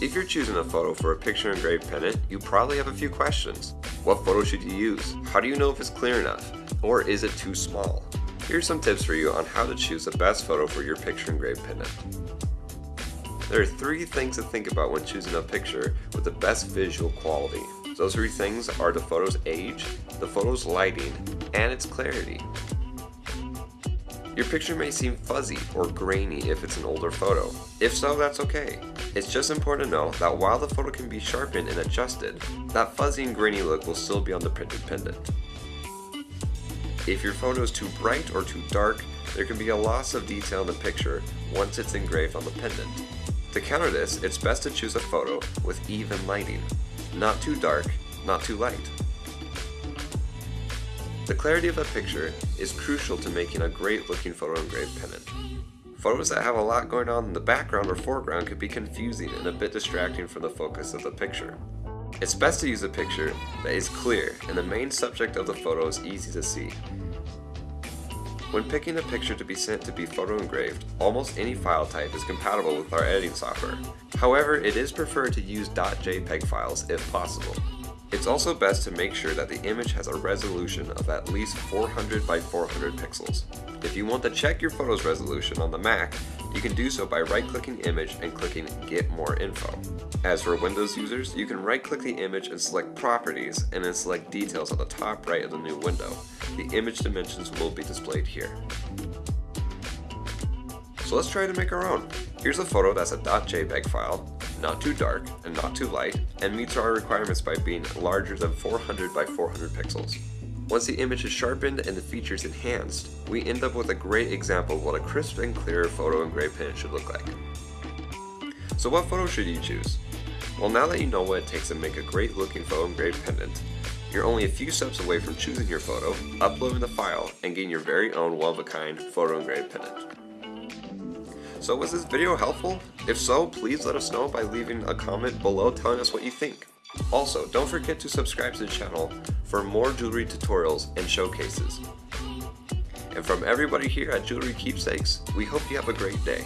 If you're choosing a photo for a picture engraved pendant, you probably have a few questions. What photo should you use? How do you know if it's clear enough? Or is it too small? Here's some tips for you on how to choose the best photo for your picture engraved pendant. There are three things to think about when choosing a picture with the best visual quality. Those three things are the photo's age, the photo's lighting, and its clarity. Your picture may seem fuzzy or grainy if it's an older photo. If so, that's okay. It's just important to know that while the photo can be sharpened and adjusted, that fuzzy and grainy look will still be on the printed pendant. If your photo is too bright or too dark, there can be a loss of detail in the picture once it's engraved on the pendant. To counter this, it's best to choose a photo with even lighting. Not too dark, not too light. The clarity of a picture is crucial to making a great looking photo engraved pendant. Photos that have a lot going on in the background or foreground could be confusing and a bit distracting from the focus of the picture. It's best to use a picture that is clear and the main subject of the photo is easy to see. When picking a picture to be sent to be photo engraved, almost any file type is compatible with our editing software. However, it is preferred to use .jpeg files if possible. It's also best to make sure that the image has a resolution of at least 400 by 400 pixels. If you want to check your photo's resolution on the Mac, you can do so by right-clicking image and clicking Get More Info. As for Windows users, you can right-click the image and select Properties and then select Details on the top right of the new window. The image dimensions will be displayed here. So let's try to make our own. Here's a photo that's a .jpeg file, not too dark and not too light, and meets our requirements by being larger than 400 by 400 pixels. Once the image is sharpened and the features enhanced, we end up with a great example of what a crisp and clear photo engraved pendant should look like. So what photo should you choose? Well now that you know what it takes to make a great looking photo engraved pendant, you're only a few steps away from choosing your photo, uploading the file, and getting your very own one-of-a-kind photo engraved pendant. So was this video helpful? If so, please let us know by leaving a comment below telling us what you think. Also, don't forget to subscribe to the channel for more jewelry tutorials and showcases. And from everybody here at Jewelry Keepsakes, we hope you have a great day.